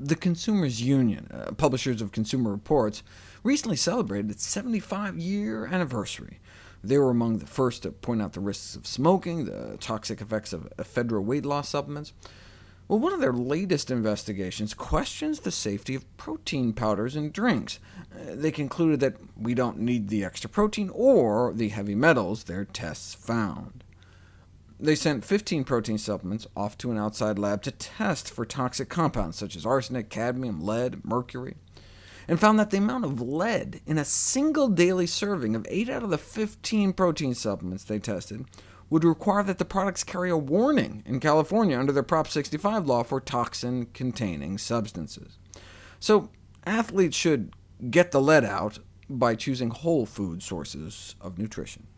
The Consumers Union, uh, publishers of Consumer Reports, recently celebrated its 75-year anniversary. They were among the first to point out the risks of smoking, the toxic effects of ephedra weight loss supplements. Well, one of their latest investigations questions the safety of protein powders in drinks. Uh, they concluded that we don't need the extra protein or the heavy metals their tests found. They sent 15 protein supplements off to an outside lab to test for toxic compounds such as arsenic, cadmium, lead, mercury, and found that the amount of lead in a single daily serving of 8 out of the 15 protein supplements they tested would require that the products carry a warning in California under their Prop 65 law for toxin-containing substances. So athletes should get the lead out by choosing whole food sources of nutrition.